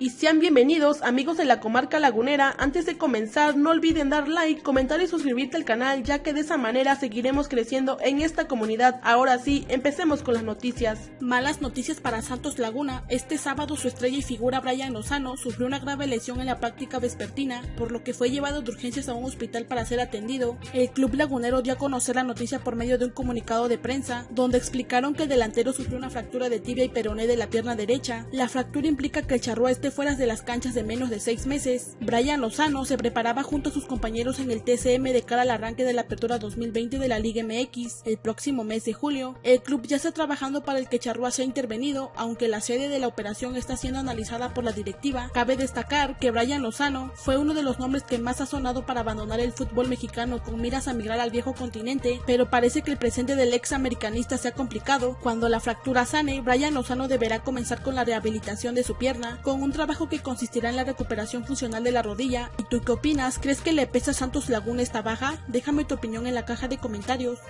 y sean bienvenidos amigos de la comarca lagunera. Antes de comenzar no olviden dar like, comentar y suscribirte al canal ya que de esa manera seguiremos creciendo en esta comunidad. Ahora sí, empecemos con las noticias. Malas noticias para Santos Laguna. Este sábado su estrella y figura Brian Lozano sufrió una grave lesión en la práctica vespertina, por lo que fue llevado de urgencias a un hospital para ser atendido. El club lagunero dio a conocer la noticia por medio de un comunicado de prensa, donde explicaron que el delantero sufrió una fractura de tibia y peroné de la pierna derecha. La fractura implica que el charrúa esté fuera de las canchas de menos de seis meses. Brian Lozano se preparaba junto a sus compañeros en el TCM de cara al arranque de la apertura 2020 de la Liga MX el próximo mes de julio. El club ya está trabajando para el que Charrúa sea intervenido, aunque la sede de la operación está siendo analizada por la directiva. Cabe destacar que Brian Lozano fue uno de los nombres que más ha sonado para abandonar el fútbol mexicano con miras a migrar al viejo continente, pero parece que el presente del ex americanista se ha complicado. Cuando la fractura sane, Brian Lozano deberá comenzar con la rehabilitación de su pierna, con un trabajo que consistirá en la recuperación funcional de la rodilla. ¿Y tú qué opinas? ¿Crees que le pesa Santos Laguna esta baja? Déjame tu opinión en la caja de comentarios.